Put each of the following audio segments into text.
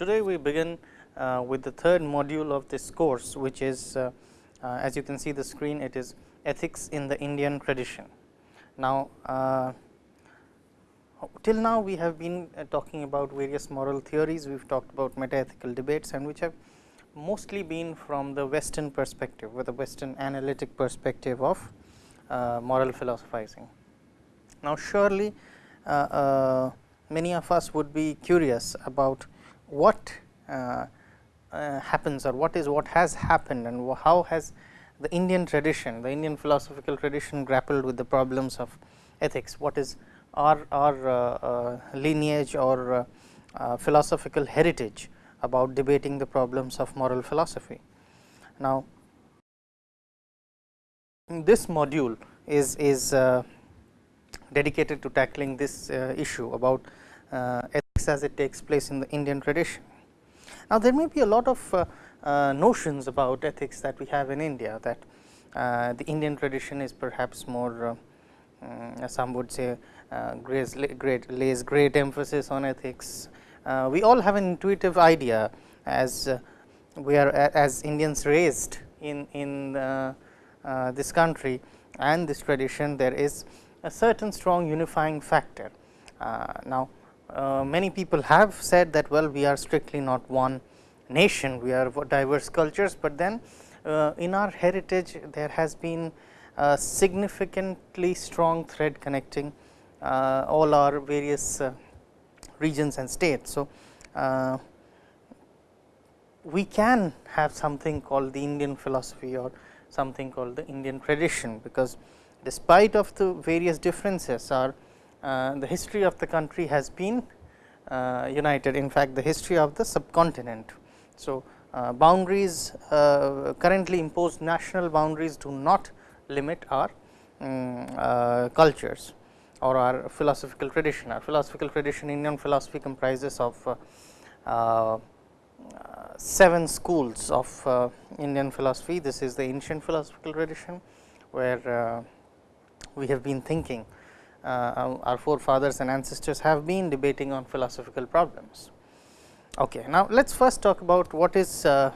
today we begin uh, with the third module of this course, which is uh, uh, as you can see the screen it is ethics in the Indian tradition. Now, uh, till now we have been uh, talking about various moral theories, we have talked about metaethical debates and which have mostly been from the western perspective with the western analytic perspective of uh, moral philosophizing. Now, surely many of us would be curious about what uh, uh, happens or what is what has happened and how has the Indian tradition, the Indian philosophical tradition grappled with the problems of ethics, what is our, our uh, lineage or philosophical heritage about debating the problems of moral philosophy. Now, this module is, is uh, dedicated to tackling this uh, issue about uh, ethics as it takes place in the Indian tradition. Now, there may be a lot of uh, uh, notions about ethics that we have in India that uh, the Indian tradition is perhaps more um, some would say great, great lays great emphasis on ethics. we all have an intuitive idea as we are as Indians raised in, in this country and this tradition there is a certain strong unifying factor. now, uh, many people have said that well we are strictly not one nation, we are diverse cultures, but then uh, in our heritage there has been a significantly strong thread connecting uh, all our various uh, regions and states. So, uh, we can have something called the Indian philosophy or something called the Indian tradition, because despite of the various differences our the history of the country has been uh, united in fact the history of the subcontinent. So, uh, boundaries currently imposed national boundaries do not limit our um, cultures or our philosophical tradition. Our philosophical tradition Indian philosophy comprises of uh, seven schools of uh, Indian philosophy. This is the ancient philosophical tradition, where uh, we have been thinking uh, our forefathers and ancestors have been debating on philosophical problems. Okay. Now, let us first talk about what is uh,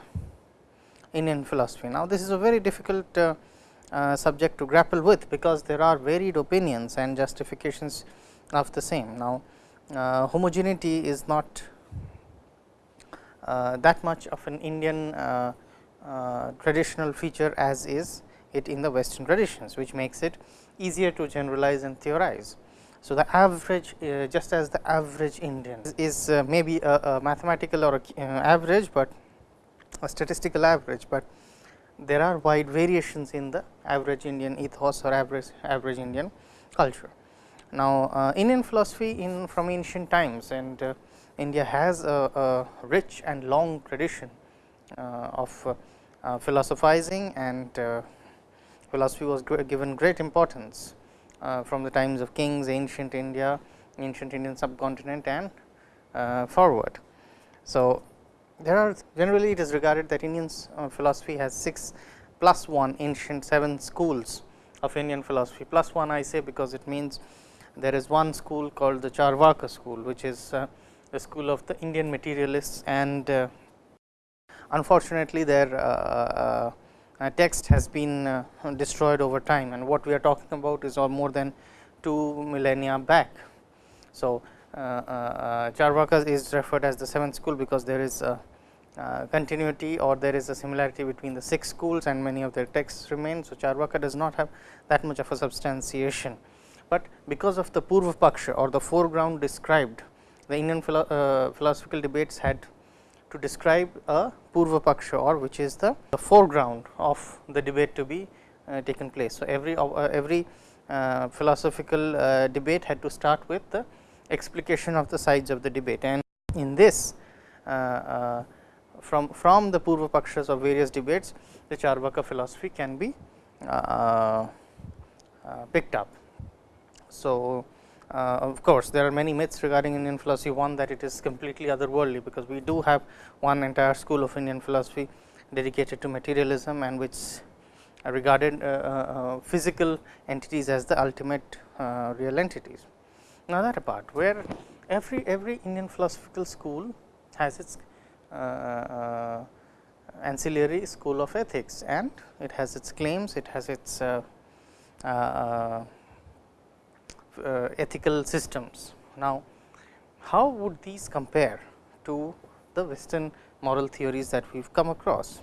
Indian philosophy. Now, this is a very difficult uh, uh, subject to grapple with, because there are varied opinions and justifications of the same. Now, uh, homogeneity is not uh, that much of an Indian traditional feature as is it in the western traditions, which makes it easier to generalize and theorize. So, the average uh, just as the average Indian is uh, maybe a, a, mathematical or a, uh, average, but a statistical average, but there are wide variations in the average Indian ethos or average average Indian culture. Now, uh, Indian philosophy in from ancient times and uh, India has a, a, rich and long tradition uh, of philosophizing and philosophy was given great importance uh, from the times of kings, ancient India, ancient Indian subcontinent and uh, forward. So, there are generally it is regarded that Indian uh, philosophy has 6 plus 1 ancient 7 schools of Indian philosophy plus 1 I say because it means there is one school called the Charvaka school which is uh, the school of the Indian materialists and uh, unfortunately their uh, text has been uh, destroyed over time and what we are talking about is all more than 2 millennia back. So, uh, Charvaka is referred as the seventh school because there is a continuity or there is a similarity between the six schools and many of their texts remain. So, Charvaka does not have that much of a substantiation, but because of the Purva Paksha or the foreground described the Indian philo uh, philosophical debates had to describe a Purva Paksha or which is the, the foreground of the debate to be uh, taken place. So, every uh, every uh, philosophical uh, debate had to start with the explication of the sides of the debate and in this uh, uh, from from the Purva Pakshas of various debates the Charvaka philosophy can be picked up. So, uh, of course, there are many myths regarding Indian philosophy. One that it is completely otherworldly, because we do have one entire school of Indian philosophy dedicated to materialism and which regarded uh, uh, physical entities as the ultimate uh, real entities. Now, that apart, where every every Indian philosophical school has its uh, ancillary school of ethics and it has its claims, it has its uh, uh, uh, ethical systems. Now, how would these compare to the western moral theories that we have come across?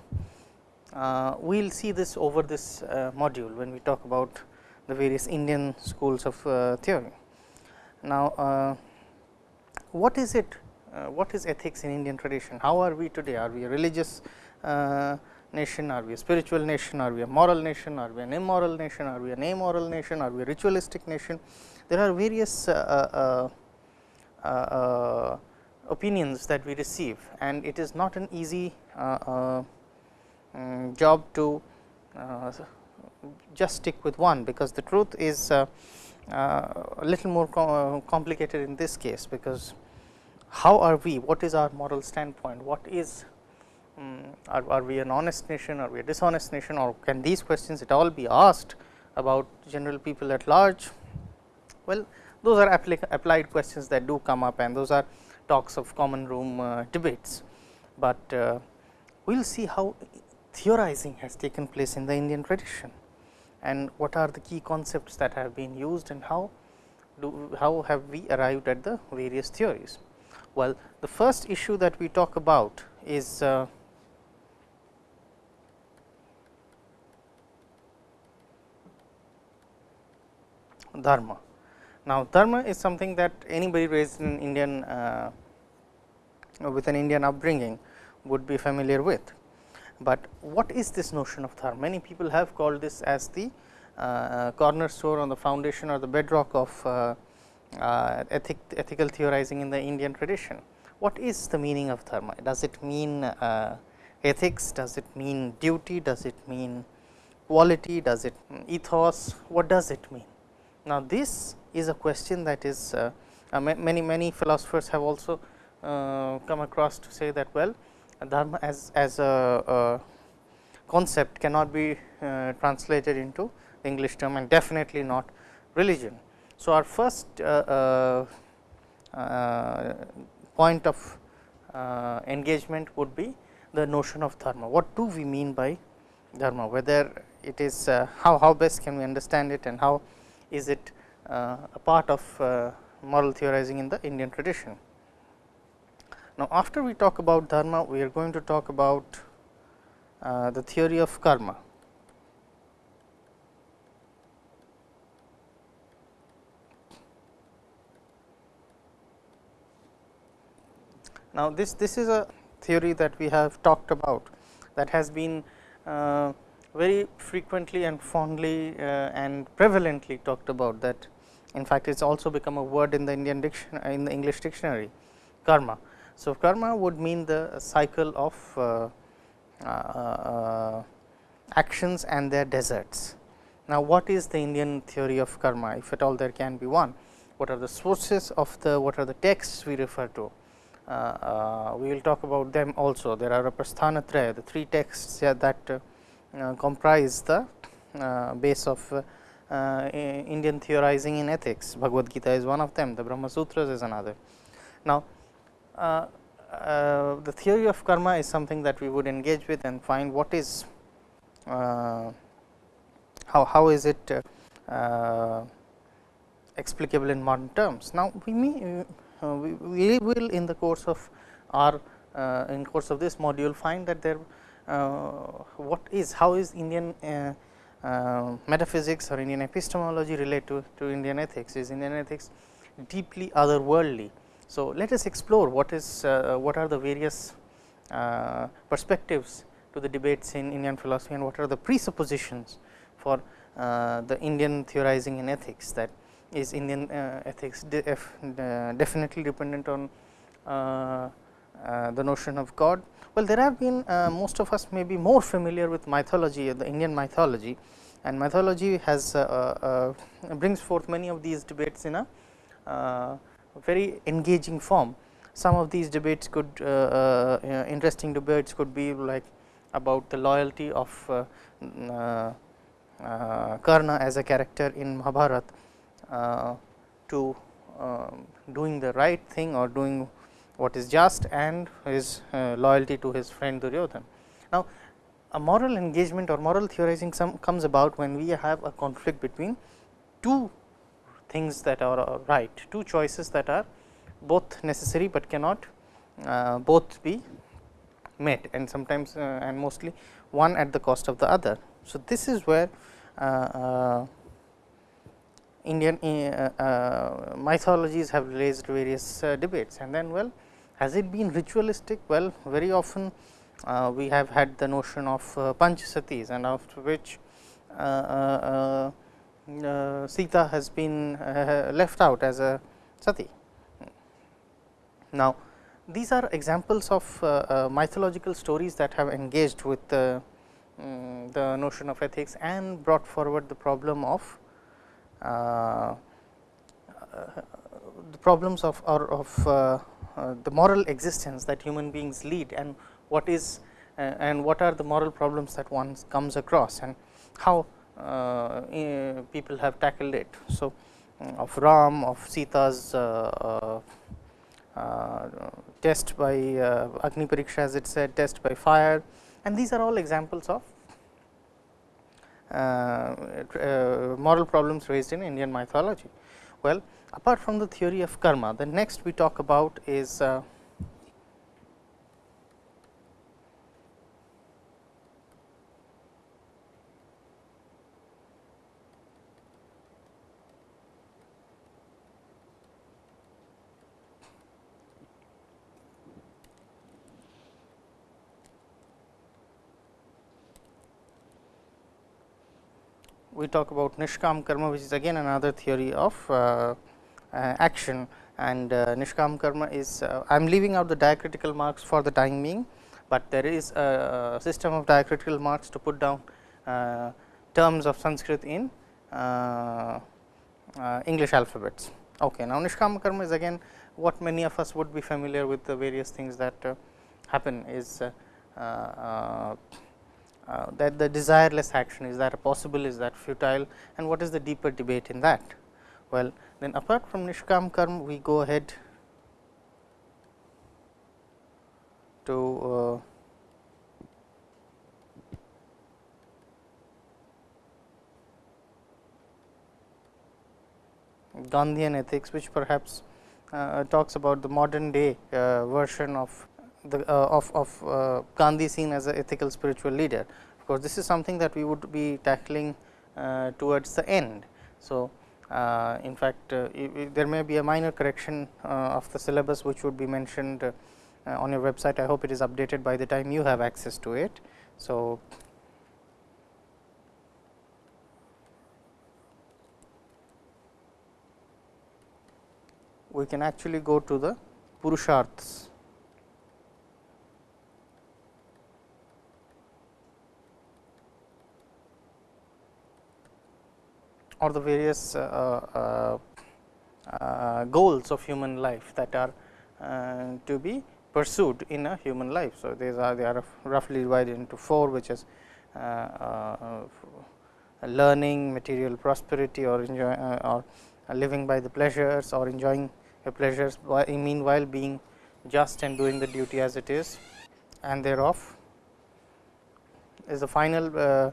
Uh, we will see this over this uh, module when we talk about the various Indian schools of uh, theory. Now, what is it what is ethics in Indian tradition? How are we today? Are we a religious nation? Are we a spiritual nation? Are we a moral nation? Are we an immoral nation? Are we an amoral nation? Are we a ritualistic nation? There are various uh, uh, uh, opinions that we receive and it is not an easy um, job to just stick with one, because the truth is a little more complicated in this case, because how are we, what is our moral standpoint, what is um, are, are, we an honest nation, are we a dishonest nation or can these questions at all be asked about general people at large? Well, those are applied questions that do come up and those are talks of common room uh, debates, but uh, we will see how theorizing has taken place in the Indian tradition and what are the key concepts that have been used and how do how have we arrived at the various theories. Well, the first issue that we talk about is uh, dharma. Now, dharma is something that anybody raised in Indian uh, with an Indian upbringing would be familiar with. But what is this notion of dharma? Many people have called this as the uh, cornerstone or the foundation or the bedrock of uh, uh, ethic, ethical theorizing in the Indian tradition. What is the meaning of dharma? Does it mean uh, ethics? Does it mean duty? Does it mean quality? Does it ethos? What does it mean? Now, this is a question that is uh, uh, many many philosophers have also uh, come across to say that well dharma as as a, a concept cannot be uh, translated into English term and definitely not religion. So, our first uh, uh, point of engagement would be the notion of dharma. What do we mean by dharma? Whether it is how how best can we understand it and how is it uh, a part of uh, moral theorizing in the Indian tradition. Now, after we talk about dharma, we are going to talk about uh, the theory of karma. Now, this this is a theory that we have talked about that has been uh, very frequently and fondly uh, and prevalently talked about that in fact, it has also become a word in the Indian dictionary in the English dictionary karma. So, karma would mean the cycle of uh, uh, uh, actions and their deserts. Now, what is the Indian theory of karma if at all there can be one? What are the sources of the what are the texts we refer to? Uh, uh, we will talk about them also. There are a Prasthanatraya, the three texts that uh, comprise the base of uh, Indian theorizing in ethics. Bhagavad Gita is one of them, the Brahma Sutras is another. Now, uh, uh, the theory of karma is something that we would engage with and find what is how, how is it explicable in modern terms. Now, we may uh, we, will in the course of our uh, in course of this module find that there uh, what is how is Indian uh, metaphysics or Indian epistemology relate to, to Indian ethics is Indian ethics deeply otherworldly. So, let us explore what is uh, what are the various uh, perspectives to the debates in Indian philosophy and what are the presuppositions for uh, the Indian theorizing in ethics that is Indian uh, ethics de definitely dependent on the notion of God well, there have been uh, most of us may be more familiar with mythology, the Indian mythology and mythology has uh, uh, brings forth many of these debates in a very engaging form. Some of these debates could interesting debates could be like about the loyalty of uh, Karna as a character in Mahabharata uh, to uh, doing the right thing or doing what is just and his uh, loyalty to his friend Duryodhan. Now, a moral engagement or moral theorizing some comes about when we have a conflict between two things that are right, two choices that are both necessary, but cannot uh, both be met and sometimes uh, and mostly one at the cost of the other. So, this is where uh, uh Indian uh, uh, mythologies have raised various debates and then well has it been ritualistic? Well, very often we have had the notion of Panch Satis and after which Sita has been left out as a Sati. Now, these are examples of uh, uh, mythological stories that have engaged with the, um, the notion of ethics and brought forward the problem of uh, the problems of or of uh, uh, the moral existence that human beings lead and what is uh, and what are the moral problems that one comes across and how people have tackled it. So, of Ram, of Sita's uh, test by uh, Agni Pariksha as it said test by fire and these are all examples of uh, moral problems raised in Indian mythology. Well, apart from the theory of karma, the next we talk about is uh, we talk about Nishkam karma which is again another theory of uh, uh, action and uh, Nishkam karma is uh, I am leaving out the diacritical marks for the time being, but there is a system of diacritical marks to put down uh, terms of Sanskrit in English alphabets. Okay. Now, Nishkam karma is again what many of us would be familiar with the various things that happen is uh, that the desireless action is that possible is that futile and what is the deeper debate in that. Well, then apart from Nishkam Karma we go ahead to uh, Gandhian ethics which perhaps uh, talks about the modern day uh, version of the uh, of, of uh, Gandhi seen as an ethical spiritual leader. Of course, this is something that we would be tackling uh, towards the end. So, in fact, there may be a minor correction of the syllabus which would be mentioned on your website. I hope it is updated by the time you have access to it. So, we can actually go to the Purusharthas. Or the various uh, uh, uh, goals of human life that are to be pursued in a human life. So, these are they are roughly divided into four which is learning, material prosperity or enjoy or living by the pleasures or enjoying the pleasures meanwhile being just and doing the duty as it is and thereof is the final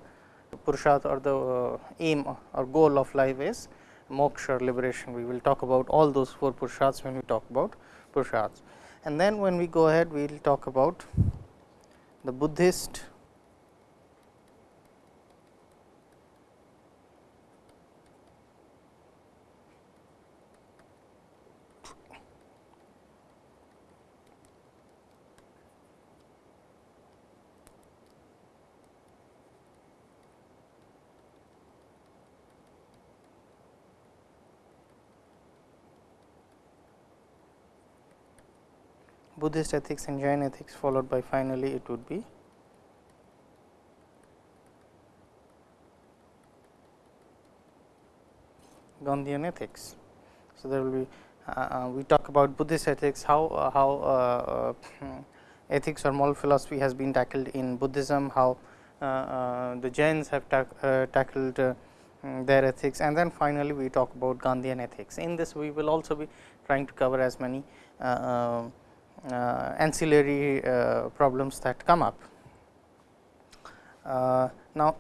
Purusharth or the uh, aim or goal of life is moksha or liberation. We will talk about all those four Purusharths when we talk about Purusharths. And then when we go ahead, we will talk about the Buddhist Buddhist ethics and Jain ethics followed by finally it would be Gandhian ethics. So, there will be uh, uh, we talk about Buddhist ethics how uh, how uh, uh, ethics or moral philosophy has been tackled in Buddhism, how the Jains have ta tackled mm, their ethics and then finally, we talk about Gandhian ethics. In this we will also be trying to cover as many uh, ancillary uh, problems that come up. Uh, now,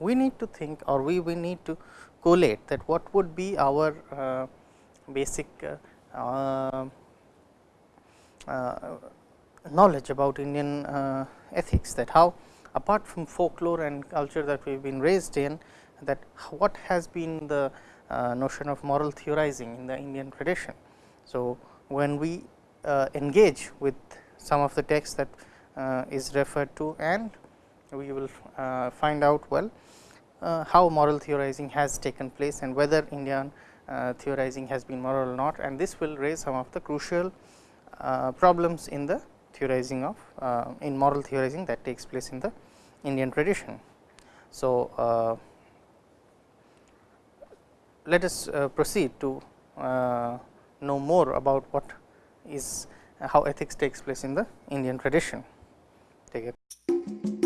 we need to think or we, we need to collate that what would be our uh, basic uh, knowledge about Indian ethics that how apart from folklore and culture that we have been raised in that what has been the uh, notion of moral theorizing in the Indian tradition. So, when we uh, engage with some of the text that uh, is referred to and we will uh, find out well uh, how moral theorizing has taken place and whether Indian uh, theorizing has been moral or not and this will raise some of the crucial problems in the theorizing of in moral theorizing that takes place in the Indian tradition. So, let us uh, proceed to uh, know more about what is how ethics takes place in the Indian tradition. Take it.